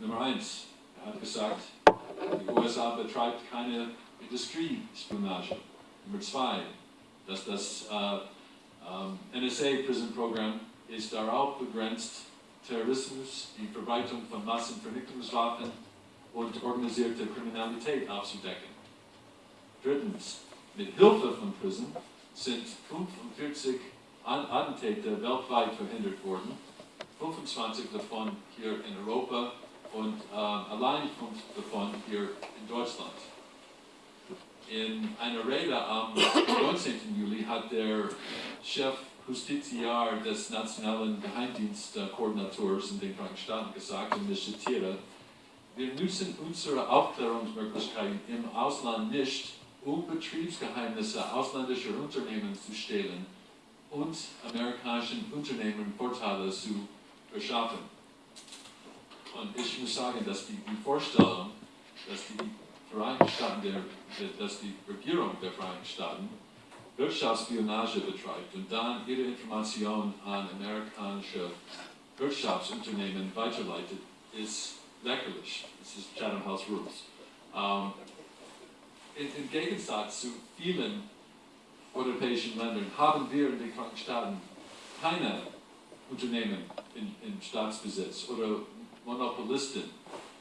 Nummer eins, er hat gesagt, die USA betreibt keine Industriespionage. Nummer zwei, dass das äh, ähm, NSA Prison Program ist darauf begrenzt, Terrorismus, die Verbreitung von Massenvernichtungswaffen und organisierte Kriminalität aufzudecken. Drittens, mit Hilfe von PRISM sind 45 Attentäter weltweit verhindert worden, 25 davon hier in Europa und äh, allein 5 davon hier in Deutschland. In einer Rede am 19. Juli hat der Chef Justitiar des Nationalen Geheimdienstkoordinators in den Vereinigten Staaten gesagt, und ich zitiere, wir müssen unsere Aufklärungsmöglichkeiten im Ausland nicht, um Betriebsgeheimnisse ausländischer Unternehmen zu stehlen und amerikanischen Unternehmen Vorteile zu verschaffen. Und ich muss sagen, dass die, die Vorstellung, dass die Vereinigten Staaten, der, dass die Regierung der Vereinigten Staaten Wirtschaftsspionage betreibt und dann ihre Informationen an amerikanische Wirtschaftsunternehmen weiterleitet, ist lächerlich. Das ist Chatham House Rules. Um, in, Im Gegensatz zu vielen europäischen Ländern haben wir in den Staaten keine Unternehmen in, in Staatsbesitz oder Monopolisten,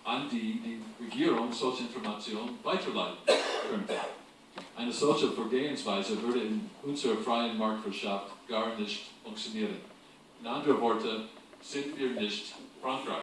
an die die Regierung solche Informationen weiterleiten könnte. Eine solche Vorgehensweise würde in unserer freien Marktwirtschaft gar nicht funktionieren. In anderen Worten sind wir nicht Frankreich.